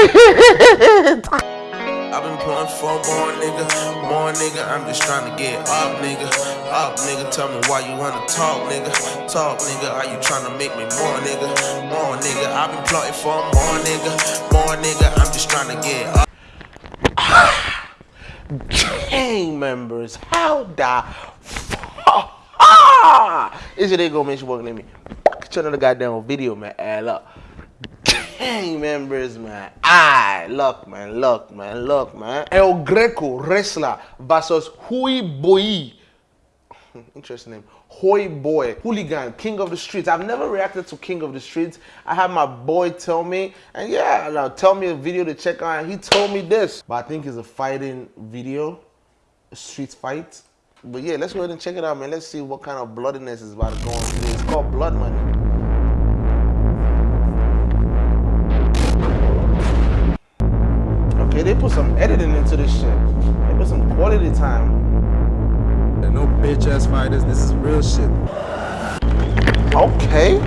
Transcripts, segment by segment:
I've been pulling for more nigga, more nigga. I'm just trying to get up, nigga. Up, nigga. Tell me why you wanna talk, nigga. Talk, nigga. Are you trying to make me more, nigga? More nigga. I've been plotting for more nigga, more nigga. I'm just trying to get up. Gang members, how the fuck? Is it they go make sure working at me? Turn on the goddamn video, man. Add up. Gang members, man. I luck, man. Luck, man. Luck, man. El Greco wrestler versus Hui Boy. Interesting name. Hoi Boy, hooligan, king of the streets. I've never reacted to king of the streets. I had my boy tell me, and yeah, now tell me a video to check out. He told me this, but I think it's a fighting video, a street fight. But yeah, let's go ahead and check it out, man. Let's see what kind of bloodiness is about to go on. It's called Blood Money. Okay, they put some editing into this shit. They put some quality time. No bitch ass fighters. This is real shit. Okay.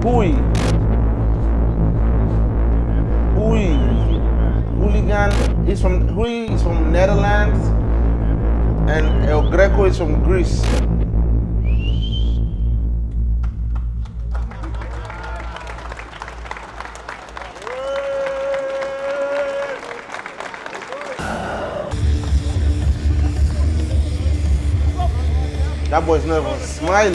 Hui. Hui. Hooligan is from Hui is from Netherlands and El Greco is from Greece. That boy's never smiling.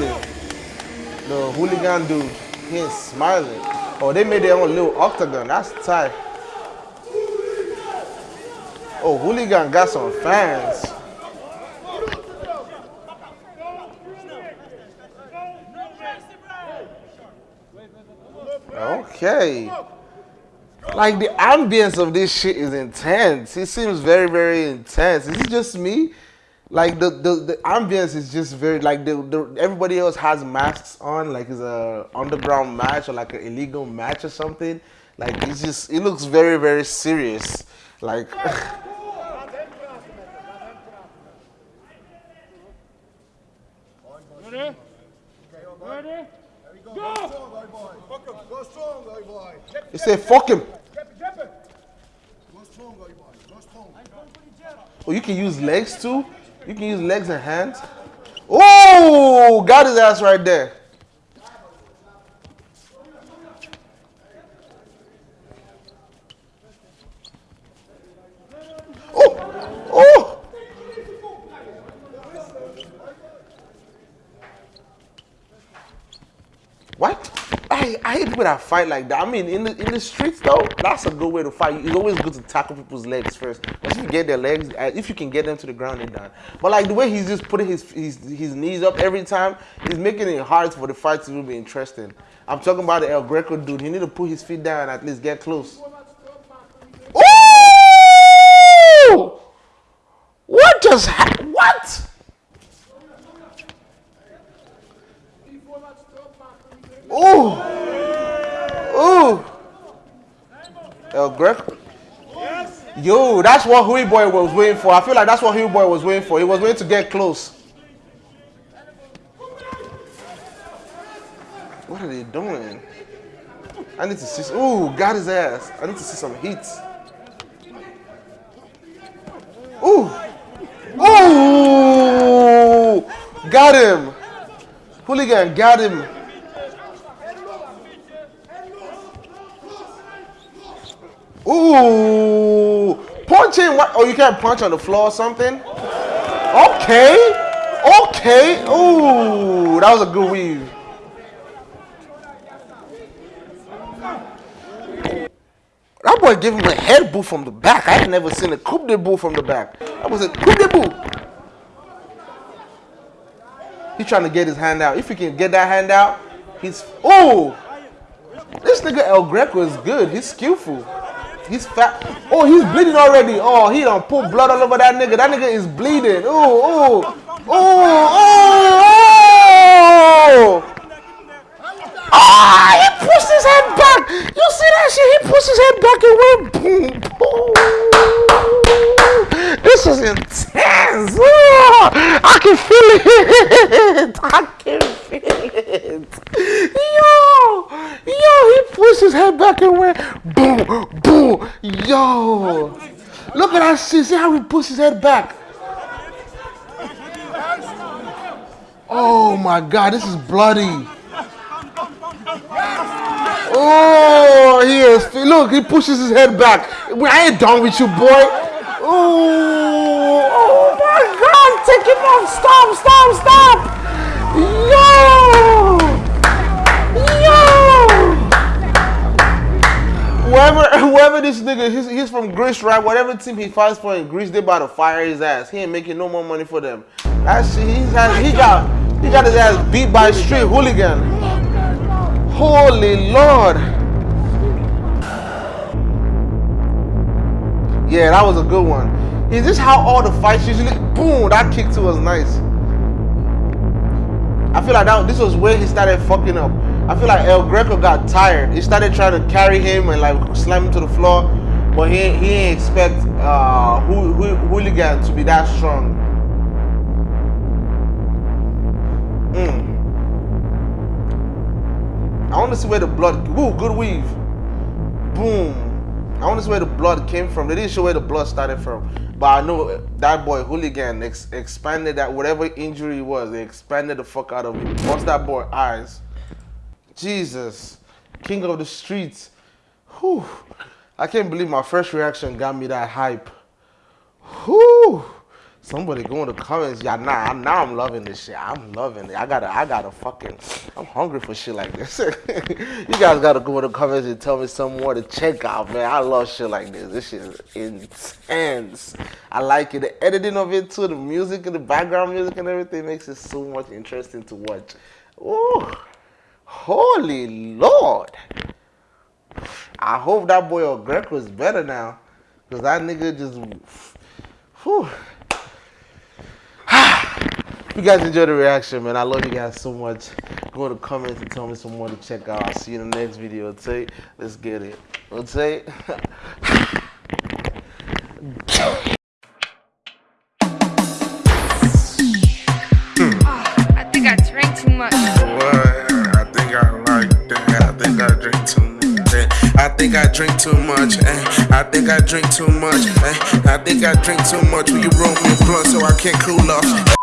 The hooligan dude, he ain't smiling. Oh, they made their own little octagon. That's tight. Oh, hooligan got some fans. Okay. Like the ambience of this shit is intense. It seems very, very intense. Is it just me? Like the, the, the ambience is just very like the, the everybody else has masks on, like it's a underground match or like an illegal match or something. Like it's just it looks very, very serious. Like Ready? Ready? Go! Go strong, boy. say fuck him. Go strong, though, boy. Go strong. Oh, you can use legs too? You can use legs and hands. Oh, got his ass right there. Oh, oh. What? I, hate people that fight like that. I mean, in the in the streets though, that's a good way to fight. It's always good to tackle people's legs first. Once you get their legs, uh, if you can get them to the ground, they're done. But like the way he's just putting his his, his knees up every time, he's making it hard for the fight to be interesting. I'm talking about the El Greco dude. He need to put his feet down and at least get close. Ooh! What just happened? What? Ooh! Ooh! El Greco. Yo, that's what Huey Boy was waiting for. I feel like that's what Huey Boy was waiting for. He was waiting to get close. What are they doing? I need to see. Ooh, got his ass. I need to see some heat. Ooh! Ooh! Got him! Hooligan got him. Ooh! Punching what? Oh, you can't punch on the floor or something? Okay. Okay. Ooh, that was a good weave. That boy gave him a head boot from the back. I had never seen a coup de boot from the back. That was a coup de boot. He's trying to get his hand out. If he can get that hand out, he's. Oh! This nigga El Greco is good. He's skillful. He's fat. Oh, he's bleeding already. Oh, he don't put blood all over that nigga. That nigga is bleeding. Oh, oh, oh, oh, oh. Ah, he pushed his head back. You see that shit? He pushed his head back and went boom, boom. This is intense. Oh, I can feel it. I can feel it. Yo, yo, he pushed pushed his head back and went boom, boom. Yo, look at that. See how he pushed his head back. Oh my God, this is bloody. Oh, he is. Look, he pushes his head back. I ain't done with you, boy. Oh, oh my God, take him off. Stop, stop, stop. Yo! Whoever, this nigga, he's, he's from Greece, right? Whatever team he fights for in Greece, they about to fire his ass. He ain't making no more money for them. Shit, he's had, he got, he got his ass beat by straight hooligan. Holy Lord. Yeah, that was a good one. Is this how all the fights usually? Boom! That kick to was nice. I feel like that this was where he started fucking up. I feel like El Greco got tired. He started trying to carry him and like slam him to the floor, but he he didn't expect uh, hooligan to be that strong. Mm. I want to see where the blood. Woo, good weave. Boom. I want to see where the blood came from. They didn't show where the blood started from. But I know that boy hooligan ex expanded that whatever injury was, they expanded the fuck out of him. Bust that boy eyes. Jesus. King of the streets. Whew. I can't believe my first reaction got me that hype. Whew. Somebody go in the comments, yeah, nah, now I'm loving this shit. I'm loving it. I gotta, I gotta fucking, I'm hungry for shit like this. you guys gotta go in the comments and tell me some more to check out, man. I love shit like this. This shit is intense. I like it. The editing of it too, the music and the background music and everything makes it so much interesting to watch. Oh, holy Lord. I hope that boy or Ogreco is better now. Cause that nigga just, whew. you guys enjoy the reaction, man. I love you guys so much. Go to comments and tell me some more to check out. I'll see you in the next video. Okay? Let's get it. Okay? I think I drink too much. Eh? I think I drink too much. Eh? I think I drink too much. Will you roll me a blunt so I can't cool off?